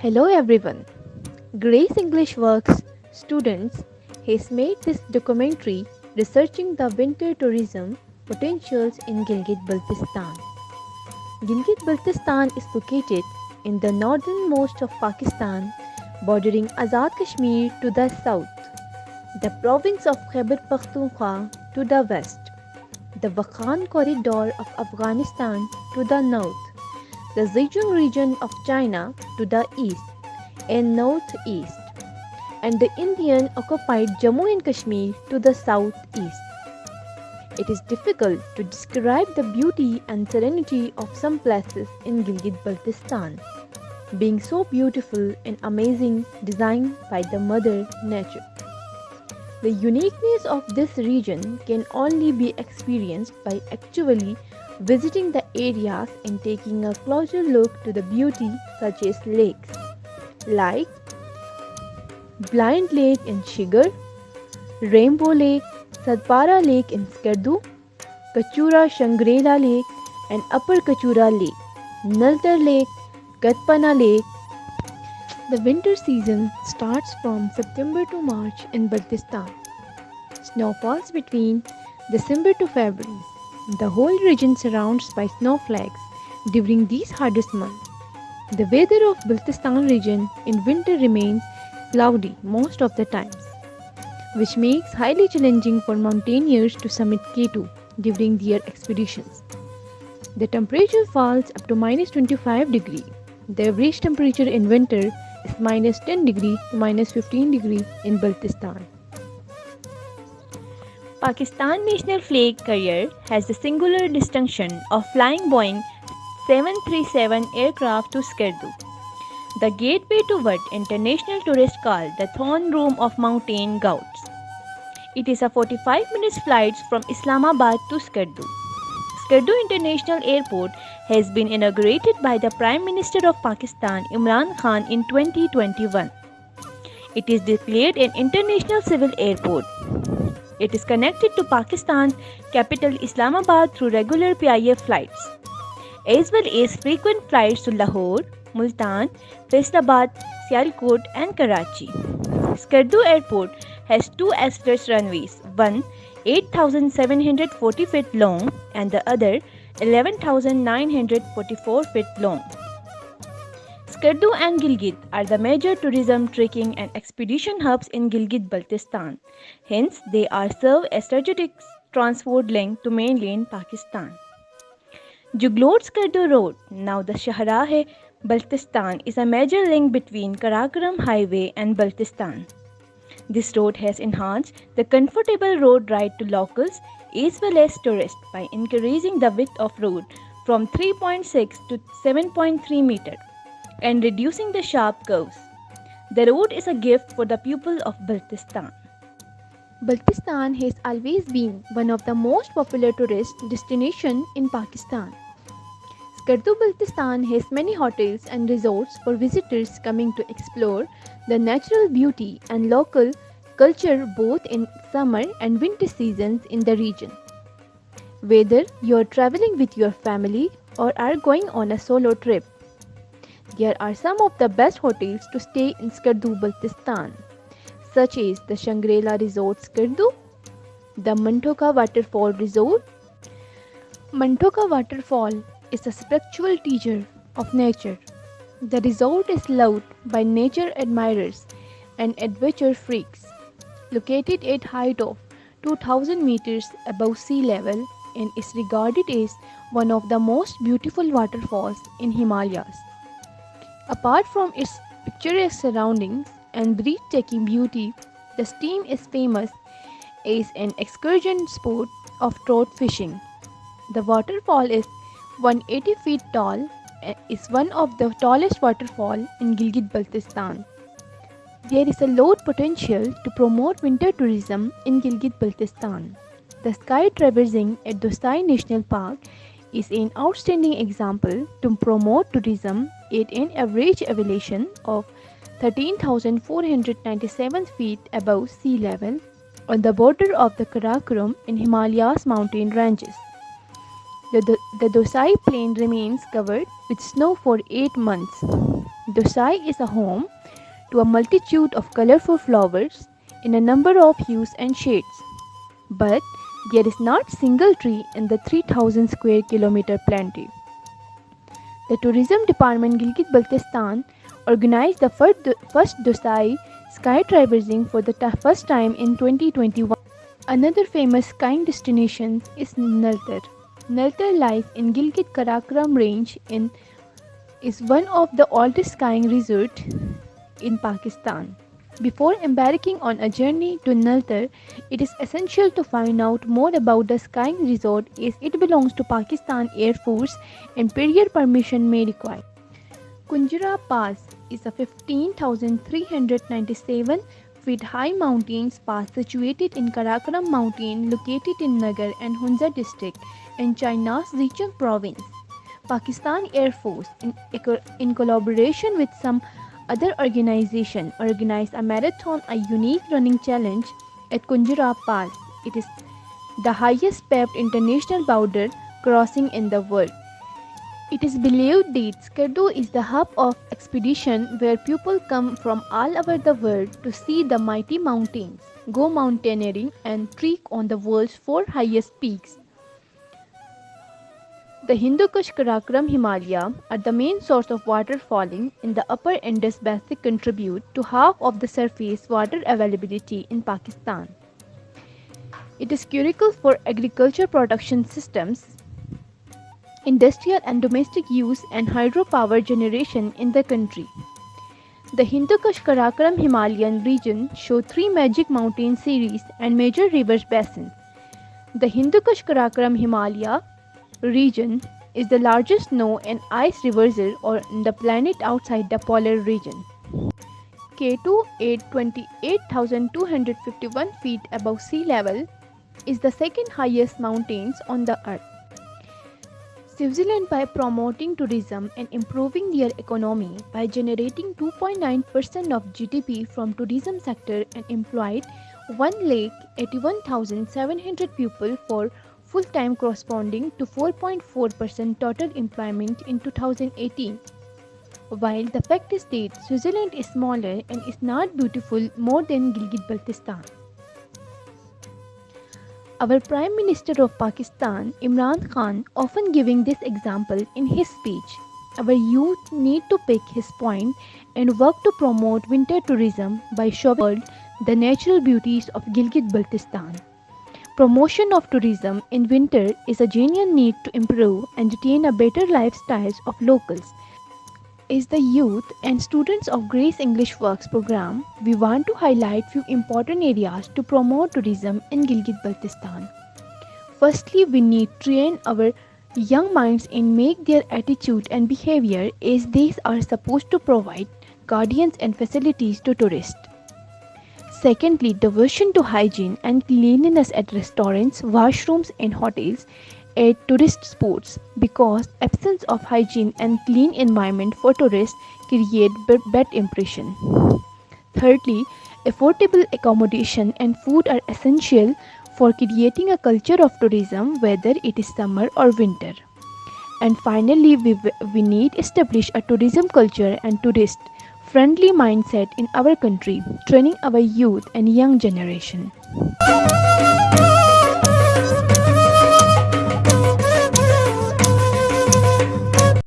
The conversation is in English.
Hello everyone. Grace English Works students has made this documentary researching the winter tourism potentials in Gilgit-Baltistan. Gilgit-Baltistan is located in the northernmost of Pakistan, bordering Azad Kashmir to the south, the province of Khyber Pakhtunkhwa to the west, the Wakhan corridor of Afghanistan to the north, the Xinjiang region of China to the east and northeast, and the Indian occupied Jammu and Kashmir to the southeast. It is difficult to describe the beauty and serenity of some places in Gilgit Baltistan, being so beautiful and amazing designed by the Mother Nature. The uniqueness of this region can only be experienced by actually visiting the areas and taking a closer look to the beauty such as lakes like Blind Lake in Shigar, Rainbow Lake, Sadpara Lake in Skardu, Kachura Shangri-La Lake and Upper Kachura Lake, Naltar Lake, Katpana Lake. The winter season starts from September to March in Baltistan. Snow falls between December to February. The whole region surrounds by snowflakes during these hardest months. The weather of Baltistan region in winter remains cloudy most of the times, which makes highly challenging for mountaineers to summit K2 during their expeditions. The temperature falls up to minus 25 degree. The average temperature in winter is minus 10 degree to minus 15 degree in Baltistan. Pakistan National Flag Carrier has the singular distinction of flying Boeing 737 aircraft to Skardu, the gateway to what international tourists call the throne room of mountain goats. It is a 45 minutes flight from Islamabad to Skardu. Skardu International Airport has been inaugurated by the Prime Minister of Pakistan Imran Khan in 2021. It is declared an international civil airport. It is connected to Pakistan's capital Islamabad through regular PIF flights, as well as frequent flights to Lahore, Multan, Faisalabad, Sialkot and Karachi. Skardu Airport has two express runways, one 8,740 feet long and the other 11,944 feet long. Skardu and Gilgit are the major tourism, trekking and expedition hubs in Gilgit-Baltistan. Hence, they are served as strategic transport link to mainland Pakistan. Juglot Skardu Road, now the Shahrahe Baltistan, is a major link between Karakoram Highway and Baltistan. This road has enhanced the comfortable road ride to locals as well as tourists by increasing the width of road from 3.6 to 7.3 meter and reducing the sharp curves. The road is a gift for the people of Baltistan. Baltistan has always been one of the most popular tourist destinations in Pakistan. Skardu Baltistan has many hotels and resorts for visitors coming to explore the natural beauty and local culture both in summer and winter seasons in the region. Whether you are traveling with your family or are going on a solo trip, there are some of the best hotels to stay in Skardu, Baltistan, such as the Shangri-La Resort Skardu, the Mantoka Waterfall Resort. Mantoka Waterfall is a spiritual teacher of nature. The resort is loved by nature admirers and adventure freaks. Located at height of 2000 meters above sea level and is regarded as one of the most beautiful waterfalls in Himalayas. Apart from its picturesque surroundings and breathtaking beauty, the stream is famous as an excursion sport of trout fishing. The waterfall is 180 feet tall and is one of the tallest waterfall in Gilgit-Baltistan. There is a lot potential to promote winter tourism in Gilgit-Baltistan. The sky traversing at Deosai National Park is an outstanding example to promote tourism at an average elevation of 13,497 feet above sea level on the border of the Karakoram and Himalayas mountain ranges. The, the, the Deosai plain remains covered with snow for 8 months. Deosai is a home to a multitude of colorful flowers in a number of hues and shades. But there is not single tree in the 3000 square kilometer plenty. The tourism department Gilgit Baltistan organized the first Deosai sky traversing for the first time in 2021. Another famous skiing destination is Naltar. Naltar lies in Gilgit Karakoram range in is one of the oldest skiing resorts in Pakistan. Before embarking on a journey to Naltar, it is essential to find out more about the skiing resort as it belongs to Pakistan Air Force and period permission may require. Khunjerab Pass is a 15,397 feet high mountains pass situated in Karakoram mountain located in Nagar and Hunza district in China's Xinjiang province. Pakistan Air Force in, in collaboration with some other organization organized a marathon a unique running challenge at Khunjerab Pass. It is the highest paved international border crossing in the world. It is believed that Skardu is the hub of expedition where people come from all over the world to see the mighty mountains, go mountaineering and trek on the world's four highest peaks. The Hindu Kush Karakoram Himalaya are the main source of water falling in the upper Indus Basin contribute to half of the surface water availability in Pakistan. It is critical for agriculture production systems industrial and domestic use and hydropower generation in the country. The Hindu Kush Karakoram Himalayan region show three magic mountain series and major river basins. The Hindu Kush Karakoram Himalaya region is the largest snow and ice reversal on the planet outside the polar region. K2 at 28,251 feet above sea level is the second highest mountains on the earth. Switzerland by promoting tourism and improving their economy by generating 2.9% of GDP from tourism sector and employed 1,81,700 people for full-time corresponding to 4.4% total employment in 2018. While the fact is that Switzerland is smaller and is not beautiful more than Gilgit-Baltistan. Our Prime Minister of Pakistan, Imran Khan, often giving this example in his speech. Our youth need to pick his point and work to promote winter tourism by showing the natural beauties of Gilgit-Baltistan. Promotion of tourism in winter is a genuine need to improve and retain a better lifestyles of locals is the youth and students of Grace English Works program, we want to highlight few important areas to promote tourism in Gilgit-Baltistan. Firstly, we need to train our young minds and make their attitude and behavior as these are supposed to provide guardians and facilities to tourists. Secondly, devotion to hygiene and cleanliness at restaurants, washrooms and hotels at tourist spots because absence of hygiene and clean environment for tourists create bad impression. Thirdly, affordable accommodation and food are essential for creating a culture of tourism whether it is summer or winter. And finally, we, we need establish a tourism culture and tourist friendly mindset in our country, training our youth and young generation.